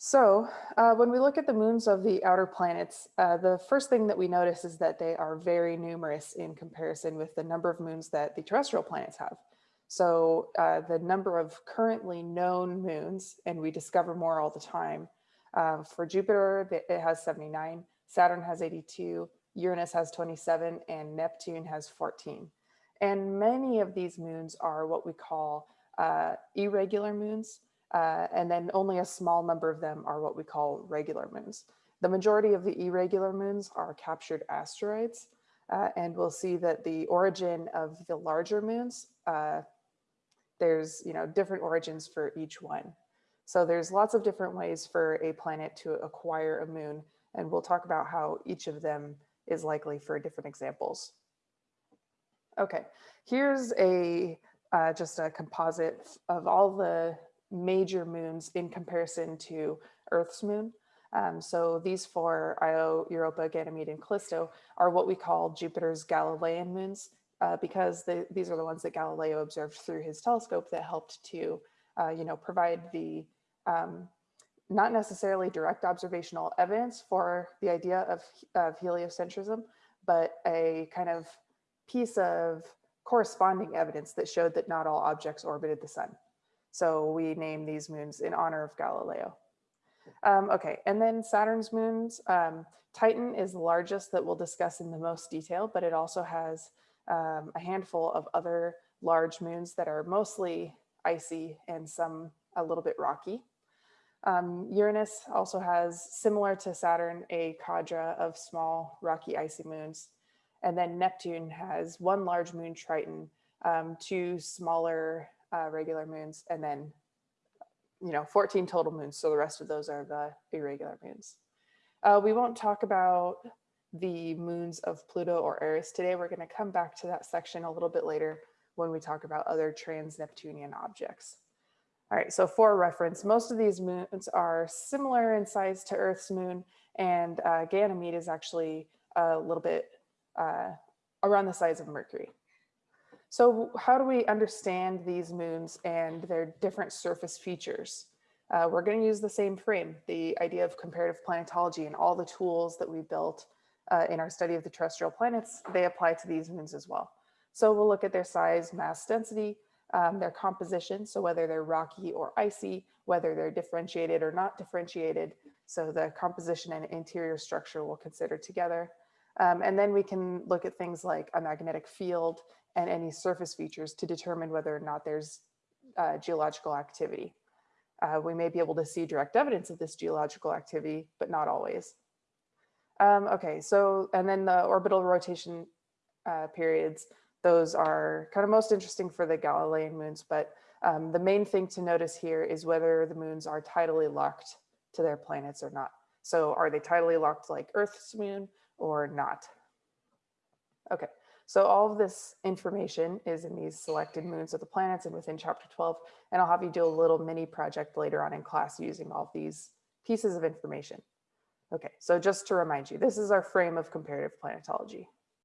So uh, when we look at the moons of the outer planets, uh, the first thing that we notice is that they are very numerous in comparison with the number of moons that the terrestrial planets have. So uh, the number of currently known moons, and we discover more all the time, uh, for Jupiter, it has 79, Saturn has 82, Uranus has 27, and Neptune has 14. And many of these moons are what we call uh, irregular moons. Uh, and then only a small number of them are what we call regular moons. The majority of the irregular moons are captured asteroids, uh, and we'll see that the origin of the larger moons, uh, there's you know different origins for each one. So there's lots of different ways for a planet to acquire a moon, and we'll talk about how each of them is likely for different examples. Okay, here's a uh, just a composite of all the major moons in comparison to Earth's moon. Um, so these four, Io, Europa, Ganymede, and Callisto, are what we call Jupiter's Galilean moons, uh, because the, these are the ones that Galileo observed through his telescope that helped to, uh, you know, provide the um, not necessarily direct observational evidence for the idea of, of heliocentrism, but a kind of piece of corresponding evidence that showed that not all objects orbited the sun. So we name these moons in honor of Galileo. Um, okay, and then Saturn's moons. Um, Titan is the largest that we'll discuss in the most detail, but it also has um, a handful of other large moons that are mostly icy and some a little bit rocky. Um, Uranus also has, similar to Saturn, a cadre of small rocky icy moons. And then Neptune has one large moon Triton, um, two smaller uh, regular moons, and then, you know, 14 total moons. So the rest of those are the irregular moons. Uh, we won't talk about the moons of Pluto or Eris today. We're going to come back to that section a little bit later when we talk about other trans-Neptunian objects. All right, so for reference, most of these moons are similar in size to Earth's moon, and uh, Ganymede is actually a little bit uh, around the size of Mercury. So how do we understand these moons and their different surface features? Uh, we're going to use the same frame, the idea of comparative planetology and all the tools that we built uh, in our study of the terrestrial planets, they apply to these moons as well. So we'll look at their size, mass density, um, their composition, so whether they're rocky or icy, whether they're differentiated or not differentiated. So the composition and interior structure we'll consider together. Um, and then we can look at things like a magnetic field and any surface features to determine whether or not there's uh, geological activity. Uh, we may be able to see direct evidence of this geological activity, but not always. Um, okay, so, and then the orbital rotation uh, periods, those are kind of most interesting for the Galilean moons, but um, the main thing to notice here is whether the moons are tidally locked to their planets or not. So are they tidally locked like Earth's moon or not? Okay, so all of this information is in these selected moons of the planets and within chapter 12, and I'll have you do a little mini project later on in class using all these pieces of information. Okay, so just to remind you, this is our frame of comparative planetology.